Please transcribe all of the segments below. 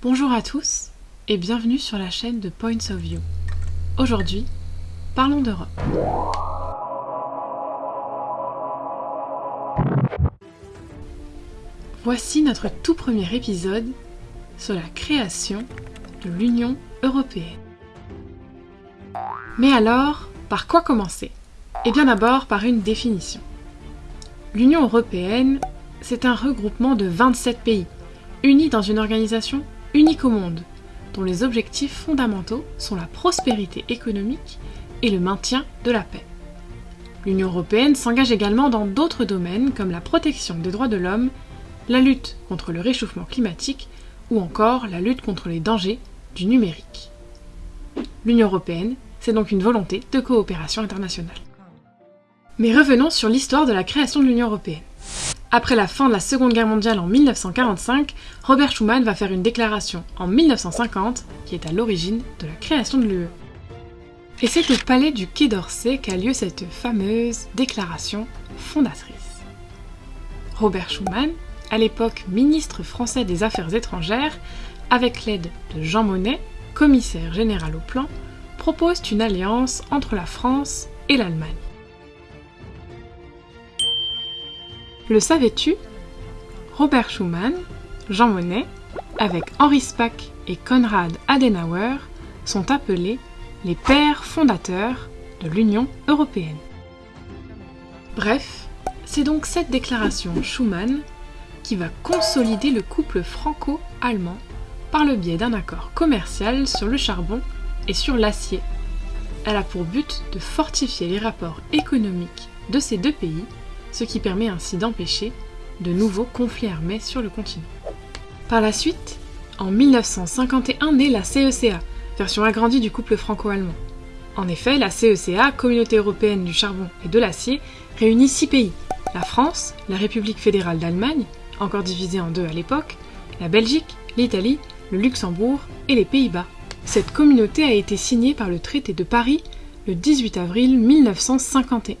Bonjour à tous et bienvenue sur la chaîne de Points of View. Aujourd'hui, parlons d'Europe. Voici notre tout premier épisode sur la création de l'Union européenne. Mais alors, par quoi commencer? Eh bien d'abord par une définition. L'Union européenne, c'est un regroupement de 27 pays, unis dans une organisation unique au monde, dont les objectifs fondamentaux sont la prospérité économique et le maintien de la paix. L'Union européenne s'engage également dans d'autres domaines comme la protection des droits de l'homme, la lutte contre le réchauffement climatique ou encore la lutte contre les dangers du numérique. L'Union européenne, c'est donc une volonté de coopération internationale. Mais revenons sur l'histoire de la création de l'Union européenne. Après la fin de la Seconde Guerre mondiale en 1945, Robert Schuman va faire une déclaration en 1950 qui est à l'origine de la création de l'UE. Et c'est au palais du Quai d'Orsay qu'a lieu cette fameuse déclaration fondatrice. Robert Schuman, à l'époque ministre français des Affaires étrangères, avec l'aide de Jean Monnet, commissaire général au plan, propose une alliance entre la France et l'Allemagne. Le savais-tu? Robert Schuman, Jean Monnet, avec Henri Spack et Konrad Adenauer, sont appelés les pères fondateurs de l'Union européenne. Bref, c'est donc cette déclaration Schuman qui va consolider le couple franco-allemand par le biais d'un accord commercial sur le charbon et sur l'acier. Elle a pour but de fortifier les rapports économiques de ces deux pays ce qui permet ainsi d'empêcher de nouveaux conflits armés sur le continent. Par la suite, en 1951 naît la CECA, version agrandie du couple franco-allemand. En effet, la CECA, Communauté européenne du charbon et de l'acier, réunit six pays la France, la République fédérale d'Allemagne, encore divisée en deux à l'époque, la Belgique, l'Italie, le Luxembourg et les Pays-Bas. Cette communauté a été signée par le traité de Paris le 18 avril 1951.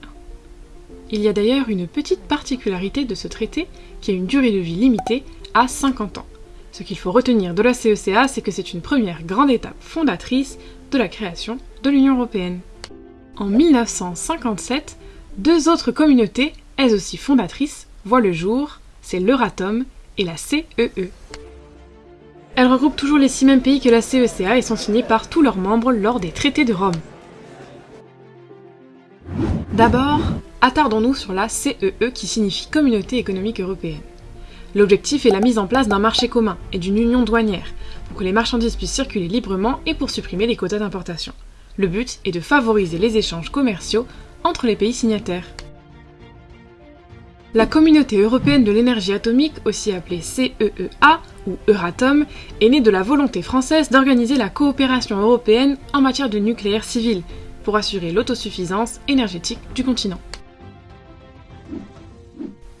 Il y a d'ailleurs une petite particularité de ce traité qui a une durée de vie limitée à 50 ans. Ce qu'il faut retenir de la CECA, c'est que c'est une première grande étape fondatrice de la création de l'Union européenne. En 1957, deux autres communautés, elles aussi fondatrices, voient le jour, c'est l'Euratom et la CEE. E. Elles regroupent toujours les six mêmes pays que la CECA et sont signées par tous leurs membres lors des traités de Rome. D'abord, attardons-nous sur la CEE e qui signifie Communauté économique européenne. L'objectif est la mise en place d'un marché commun et d'une union douanière pour que les marchandises puissent circuler librement et pour supprimer les quotas d'importation. Le but est de favoriser les échanges commerciaux entre les pays signataires. La Communauté européenne de l'énergie atomique, aussi appelée CEEA ou Euratom, est née de la volonté française d'organiser la coopération européenne en matière de nucléaire civil, pour assurer l'autosuffisance énergétique du continent.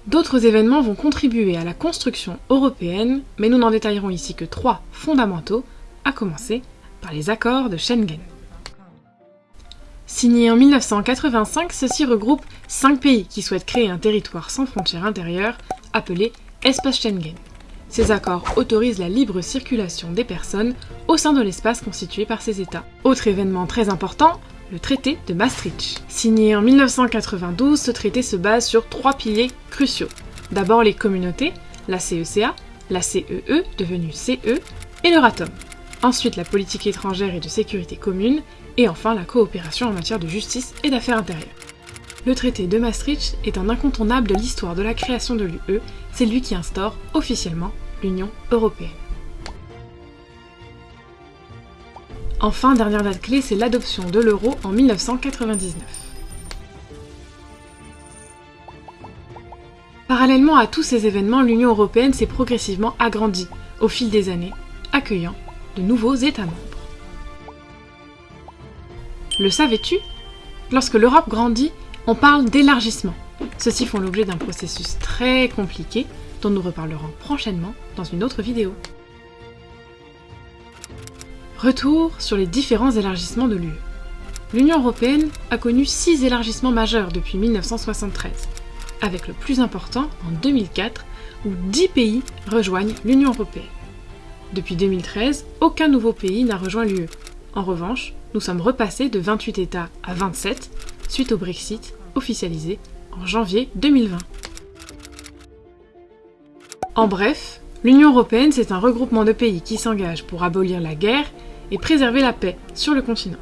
D'autres événements vont contribuer à la construction européenne, mais nous n'en détaillerons ici que trois fondamentaux, à commencer par les accords de Schengen. Signés en 1985, ceux-ci regroupent cinq pays qui souhaitent créer un territoire sans frontières intérieures, appelé Espace Schengen. Ces accords autorisent la libre circulation des personnes au sein de l'espace constitué par ces États. Autre événement très important, le traité de Maastricht. Signé en 1992, ce traité se base sur trois piliers cruciaux. D'abord les communautés, la CECA, la CEE, e, devenue CE, et l'Euratom. Ensuite la politique étrangère et de sécurité commune, et enfin la coopération en matière de justice et d'affaires intérieures. Le traité de Maastricht est un incontournable de l'histoire de la création de l'UE, c'est lui qui instaure officiellement l'Union européenne. Enfin, dernière date clé, c'est l'adoption de l'euro en 1999. Parallèlement à tous ces événements, l'Union européenne s'est progressivement agrandie au fil des années, accueillant de nouveaux États membres. Le savais-tu? Lorsque l'Europe grandit, on parle d'élargissement. Ceux-ci font l'objet d'un processus très compliqué dont nous reparlerons prochainement dans une autre vidéo. Retour sur les différents élargissements de l'UE. L'Union européenne a connu six élargissements majeurs depuis 1973, avec le plus important en 2004 où 10 pays rejoignent l'Union européenne. Depuis 2013, aucun nouveau pays n'a rejoint l'UE. En revanche, nous sommes repassés de 28 États à 27 suite au Brexit officialisé en janvier 2020. En bref, l'Union européenne, c'est un regroupement de pays qui s'engagent pour abolir la guerre et préserver la paix sur le continent,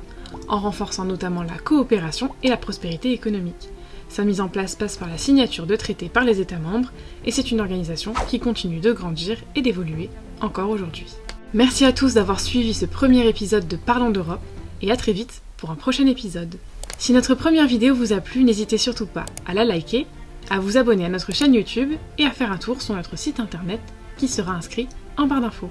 en renforçant notamment la coopération et la prospérité économique. Sa mise en place passe par la signature de traités par les États membres, et c'est une organisation qui continue de grandir et d'évoluer encore aujourd'hui. Merci à tous d'avoir suivi ce premier épisode de Parlons d'Europe, et à très vite pour un prochain épisode. Si notre première vidéo vous a plu, n'hésitez surtout pas à la liker, à vous abonner à notre chaîne YouTube et à faire un tour sur notre site internet qui sera inscrit en barre d'infos.